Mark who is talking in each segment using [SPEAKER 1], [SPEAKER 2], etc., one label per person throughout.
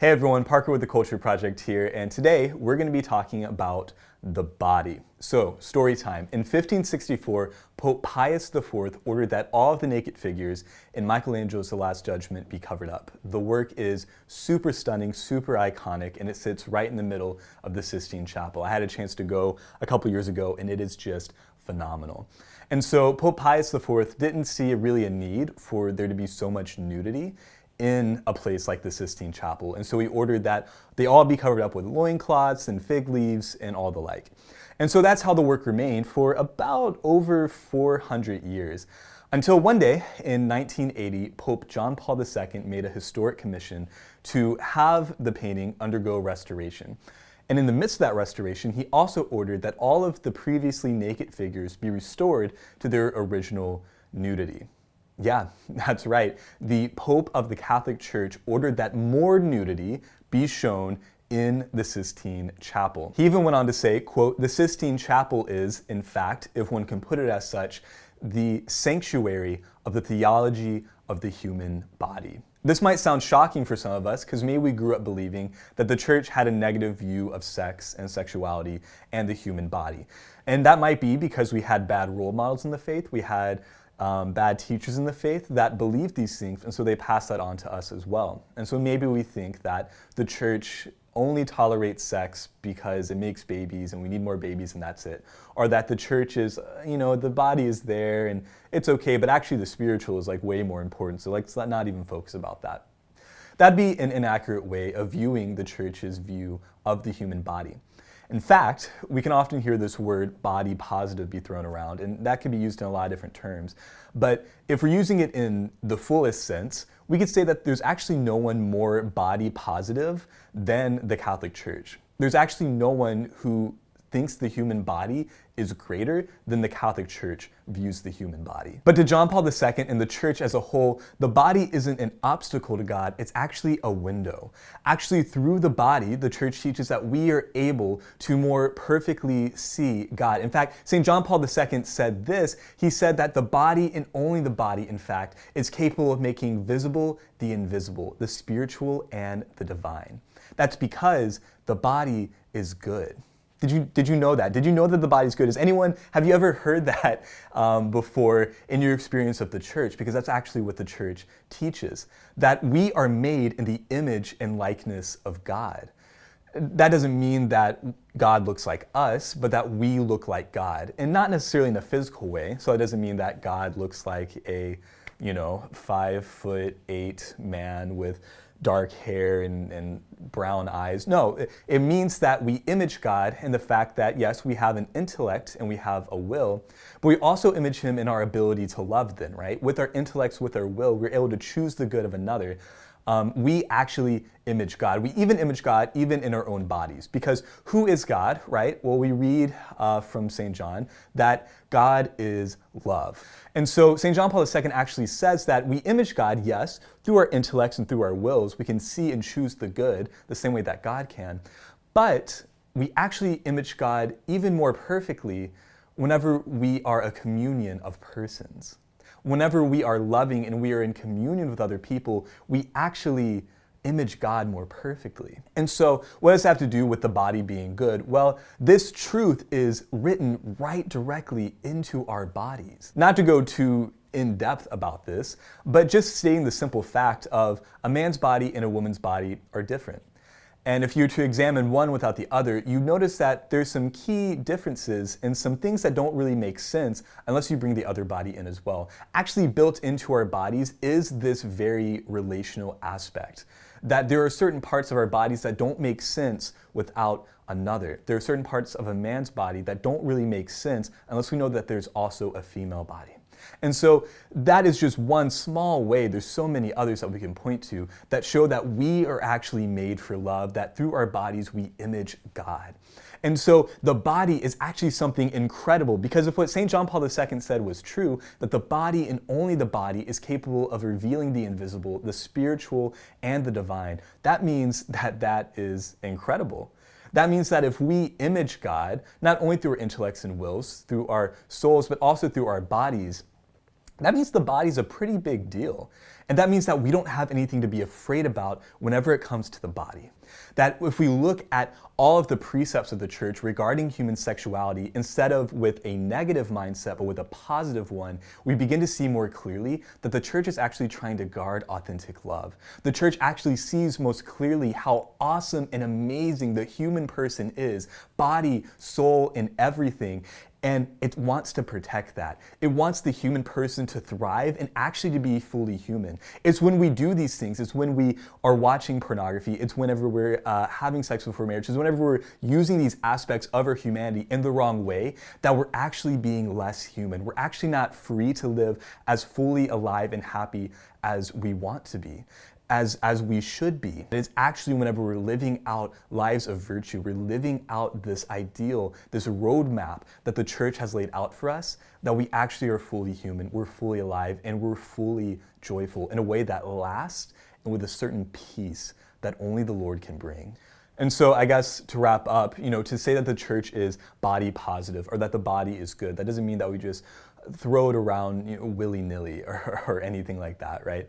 [SPEAKER 1] Hey everyone, Parker with the Culture Project here, and today we're going to be talking about the body. So, story time. In 1564, Pope Pius IV ordered that all of the naked figures in Michelangelo's The Last Judgment be covered up. The work is super stunning, super iconic, and it sits right in the middle of the Sistine Chapel. I had a chance to go a couple years ago, and it is just phenomenal. And so Pope Pius IV didn't see really a need for there to be so much nudity in a place like the Sistine Chapel. And so he ordered that they all be covered up with loincloths and fig leaves and all the like. And so that's how the work remained for about over 400 years. Until one day in 1980, Pope John Paul II made a historic commission to have the painting undergo restoration. And in the midst of that restoration, he also ordered that all of the previously naked figures be restored to their original nudity. Yeah, that's right. The Pope of the Catholic Church ordered that more nudity be shown in the Sistine Chapel. He even went on to say, quote, the Sistine Chapel is, in fact, if one can put it as such, the sanctuary of the theology of the human body. This might sound shocking for some of us because maybe we grew up believing that the church had a negative view of sex and sexuality and the human body. And that might be because we had bad role models in the faith. We had um, bad teachers in the faith that believed these things, and so they pass that on to us as well. And so maybe we think that the church only tolerates sex because it makes babies and we need more babies and that's it. Or that the church is, you know, the body is there and it's okay, but actually the spiritual is like way more important. So let's not even focus about that. That'd be an inaccurate way of viewing the church's view of the human body. In fact, we can often hear this word body positive be thrown around, and that can be used in a lot of different terms. But if we're using it in the fullest sense, we could say that there's actually no one more body positive than the Catholic Church. There's actually no one who thinks the human body is greater than the Catholic Church views the human body. But to John Paul II and the church as a whole, the body isn't an obstacle to God, it's actually a window. Actually, through the body, the church teaches that we are able to more perfectly see God. In fact, St. John Paul II said this, he said that the body and only the body, in fact, is capable of making visible the invisible, the spiritual and the divine. That's because the body is good. Did you, did you know that? Did you know that the body's good? Is anyone, have you ever heard that um, before in your experience of the church? Because that's actually what the church teaches, that we are made in the image and likeness of God. That doesn't mean that God looks like us, but that we look like God. And not necessarily in a physical way. So it doesn't mean that God looks like a, you know, five foot eight man with dark hair and, and brown eyes. No, it, it, means that we image God in the fact that, yes, we have an intellect and we have a will, but we also image Him in our ability to love then, right? With our intellects, with our will, we're able to choose the good of another um, we actually image God. We even image God even in our own bodies. Because who is God, right? Well, we read uh, from St. John that God is love. And so St. John Paul II actually says that we image God, yes, through our intellects and through our wills. We can see and choose the good the same way that God can. But we actually image God even more perfectly whenever we are a communion of persons whenever we are loving and we are in communion with other people, we actually image God more perfectly. And so what does that have to do with the body being good? Well, this truth is written right directly into our bodies. Not to go too in depth about this, but just stating the simple fact of a man's body and a woman's body are different. And if you were to examine one without the other, you notice that there's some key differences and some things that don't really make sense unless you bring the other body in as well. Actually built into our bodies is this very relational aspect. That there are certain parts of our bodies that don't make sense without another. There are certain parts of a man's body that don't really make sense unless we know that there's also a female body. And so that is just one small way. There's so many others that we can point to that show that we are actually made for love, that through our bodies we image God. And so the body is actually something incredible because if what St. John Paul II said was true, that the body and only the body is capable of revealing the invisible, the spiritual, and the divine, that means that that is incredible. That means that if we image God, not only through our intellects and wills, through our souls, but also through our bodies, that means the body's a pretty big deal. And that means that we don't have anything to be afraid about whenever it comes to the body. That if we look at all of the precepts of the church regarding human sexuality, instead of with a negative mindset, but with a positive one, we begin to see more clearly that the church is actually trying to guard authentic love. The church actually sees most clearly how awesome and amazing the human person is, body, soul, and everything. And it wants to protect that. It wants the human person to thrive and actually to be fully human. It's when we do these things, it's when we are watching pornography, it's whenever we're uh, having sex before marriage, it's whenever we're using these aspects of our humanity in the wrong way that we're actually being less human. We're actually not free to live as fully alive and happy as we want to be as, as we should be. It's actually whenever we're living out lives of virtue, we're living out this ideal, this roadmap that the church has laid out for us, that we actually are fully human, we're fully alive, and we're fully joyful in a way that lasts and with a certain peace that only the Lord can bring. And so I guess to wrap up, you know, to say that the church is body positive or that the body is good, that doesn't mean that we just throw it around you know, willy-nilly or, or anything like that, right?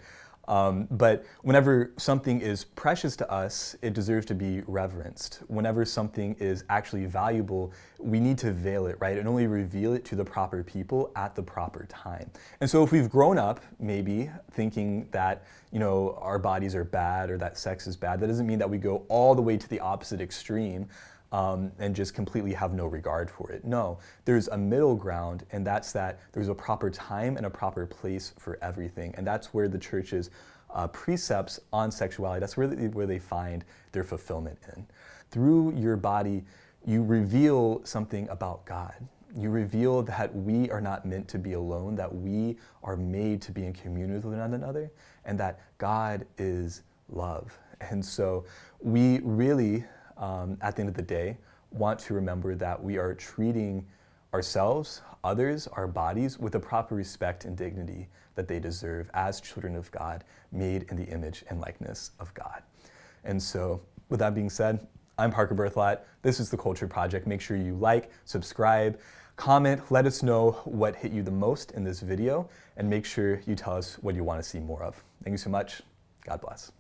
[SPEAKER 1] Um, but whenever something is precious to us, it deserves to be reverenced. Whenever something is actually valuable, we need to veil it, right? And only reveal it to the proper people at the proper time. And so if we've grown up, maybe, thinking that, you know, our bodies are bad or that sex is bad, that doesn't mean that we go all the way to the opposite extreme um, and just completely have no regard for it. No, there's a middle ground, and that's that there's a proper time and a proper place for everything. And that's where the church's uh, precepts on sexuality, that's they, where they find their fulfillment in. Through your body, you reveal something about God. You reveal that we are not meant to be alone, that we are made to be in communion with one another, and that God is love. And so we really um, at the end of the day, want to remember that we are treating ourselves, others, our bodies with the proper respect and dignity that they deserve as children of God, made in the image and likeness of God. And so, with that being said, I'm Parker Berthelot. This is The Culture Project. Make sure you like, subscribe, comment, let us know what hit you the most in this video, and make sure you tell us what you want to see more of. Thank you so much. God bless.